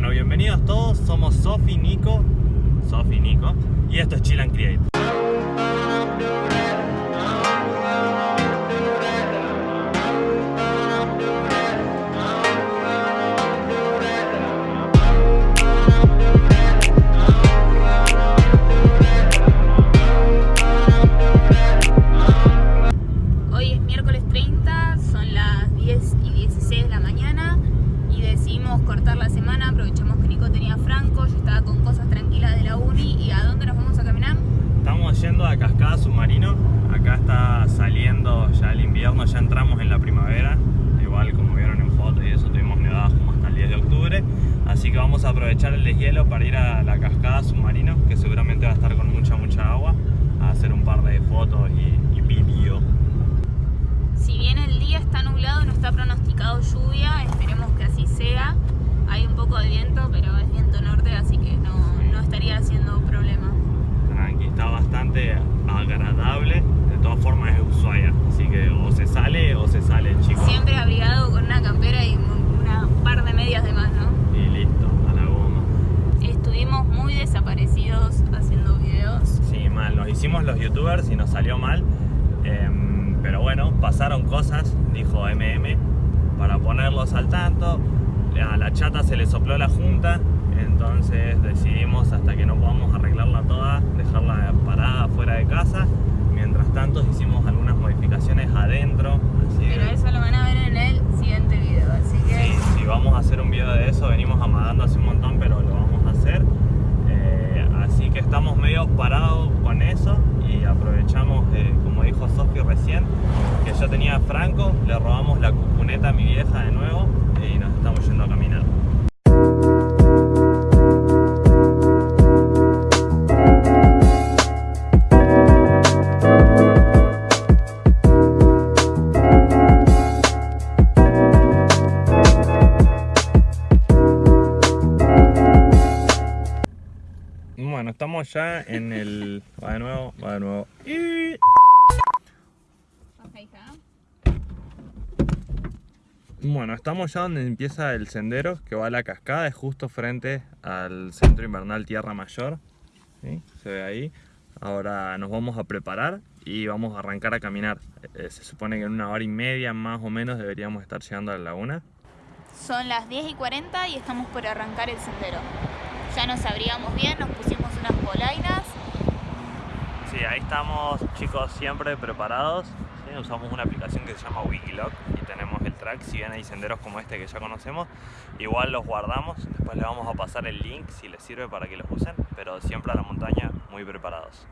Bueno, bienvenidos todos, somos Sofi, Nico, Sofi, Nico, y esto es Chill and Create. Cascada Submarino, acá está saliendo ya el invierno, ya entramos en la primavera, igual como vieron en fotos y eso tuvimos nevadas como hasta el 10 de octubre, así que vamos a aprovechar el deshielo para ir a la Cascada Submarino, que seguramente va a estar con mucha mucha agua, a hacer un par de fotos y, y vídeo. Si bien el día está nublado, no está pronosticado lluvia, esperemos que así sea. Hay un poco de viento, pero es viento norte, así que no, no estaría haciendo problema. Está bastante agradable. De todas formas es Ushuaia, así que o se sale o se sale, chicos. Siempre abrigado con una campera y un una par de medias de más, ¿no? Y listo, a la goma. Estuvimos muy desaparecidos haciendo videos. Sí, mal, nos hicimos los youtubers y nos salió mal. Em, pero bueno, pasaron cosas, dijo MM, para ponerlos al tanto. A la chata se le sopló la junta, entonces decidimos hasta que no podamos arreglarla toda, dejarla parada fuera de casa. Mientras tanto hicimos algunas modificaciones adentro. Así Pero eso lo van a ver en el siguiente video, así que... Sí, sí, vamos a hacer un video de eso, venimos amagando hace un montón, pero lo vamos a hacer. Eh, así que estamos medio parados con eso y aprovechamos, eh, como dijo Sofi recién, que yo tenía Franco, le robamos la cucuneta a mi vieja de nuevo y nos estamos yendo a caminar. Bueno, estamos ya en el... Va de nuevo, va de nuevo. Y... Bueno, estamos ya donde empieza el sendero que va a la cascada, es justo frente al centro invernal Tierra Mayor. ¿sí? Se ve ahí. Ahora nos vamos a preparar y vamos a arrancar a caminar. Eh, se supone que en una hora y media más o menos deberíamos estar llegando a la laguna. Son las 10 y 40 y estamos por arrancar el sendero. Ya nos abríamos bien, nos pusimos unas polainas. Sí, ahí estamos chicos siempre preparados. Usamos una aplicación que se llama Wikiloc y tenemos el track. Si bien hay senderos como este que ya conocemos, igual los guardamos. Después les vamos a pasar el link si les sirve para que los usen. Pero siempre a la montaña muy preparados.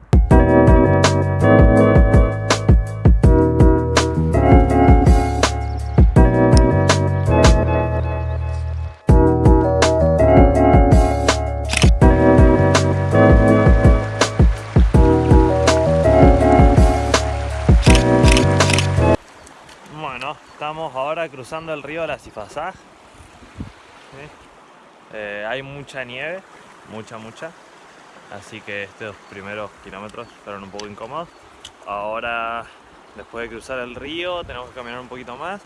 Cruzando el río La Cifazá. ¿sí? Eh, hay mucha nieve, mucha, mucha. Así que estos primeros kilómetros fueron un poco incómodos. Ahora, después de cruzar el río, tenemos que caminar un poquito más.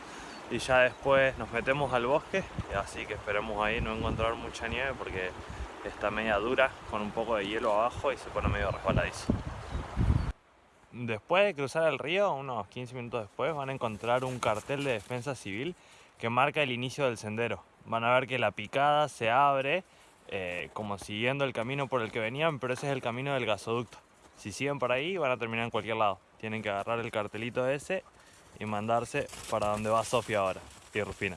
Y ya después nos metemos al bosque. Así que esperemos ahí no encontrar mucha nieve porque está media dura, con un poco de hielo abajo y se pone medio resbaladizo. Después de cruzar el río, unos 15 minutos después, van a encontrar un cartel de defensa civil que marca el inicio del sendero. Van a ver que la picada se abre eh, como siguiendo el camino por el que venían, pero ese es el camino del gasoducto. Si siguen por ahí, van a terminar en cualquier lado. Tienen que agarrar el cartelito ese y mandarse para donde va Sofía ahora y Rufina.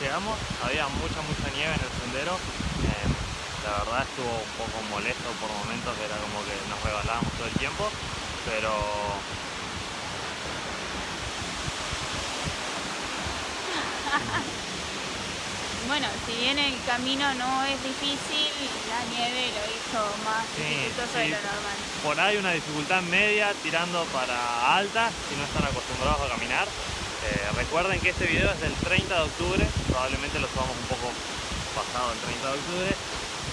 Llegamos, había mucha, mucha nieve en el sendero. Eh, la verdad estuvo un poco molesto por momentos, que era como que nos regalábamos todo el tiempo, pero Bueno, si bien el camino no es difícil, la nieve lo hizo más Sí, dificultoso sí. de lo normal. por ahí una dificultad media tirando para alta si no están acostumbrados a caminar. Eh, recuerden que este video es del 30 de octubre, probablemente lo subamos un poco pasado el 30 de octubre.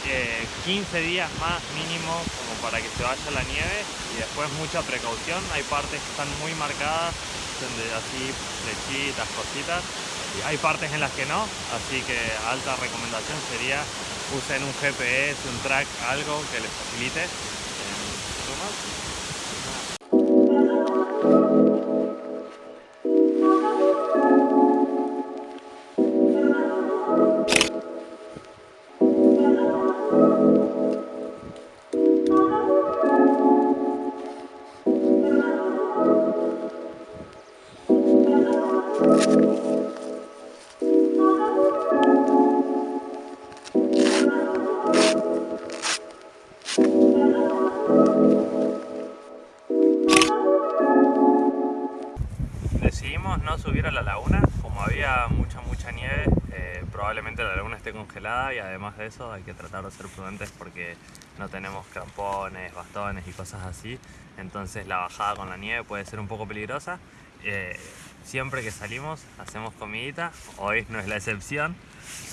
Eh, 15 días más mínimo como para que se vaya la nieve y después mucha precaución. Hay partes que están muy marcadas, así flechitas, cositas. Y hay partes en las que no, así que alta recomendación sería usen un GPS, un track, algo que les facilite. Eh, No subir a la laguna, como había mucha mucha nieve, eh, probablemente la laguna esté congelada y además de eso hay que tratar de ser prudentes porque no tenemos crampones, bastones y cosas así, entonces la bajada con la nieve puede ser un poco peligrosa. Eh, siempre que salimos hacemos comidita, hoy no es la excepción,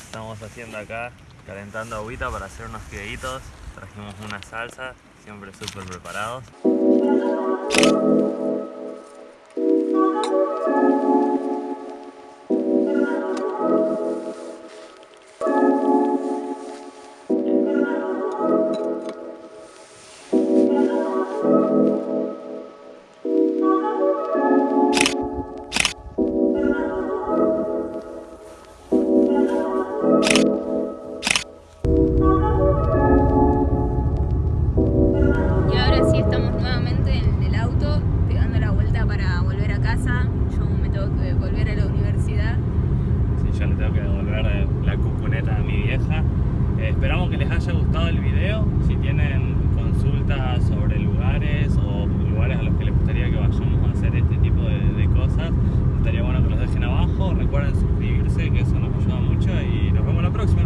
estamos haciendo acá calentando agüita para hacer unos fideitos, trajimos una salsa, siempre súper preparados. devolver eh, la cucuneta a mi vieja. Eh, esperamos que les haya gustado el video. Si tienen consultas sobre lugares o lugares a los que les gustaría que vayamos a hacer este tipo de, de cosas, estaría bueno que los dejen abajo. Recuerden suscribirse, que eso nos ayuda mucho y nos vemos la próxima.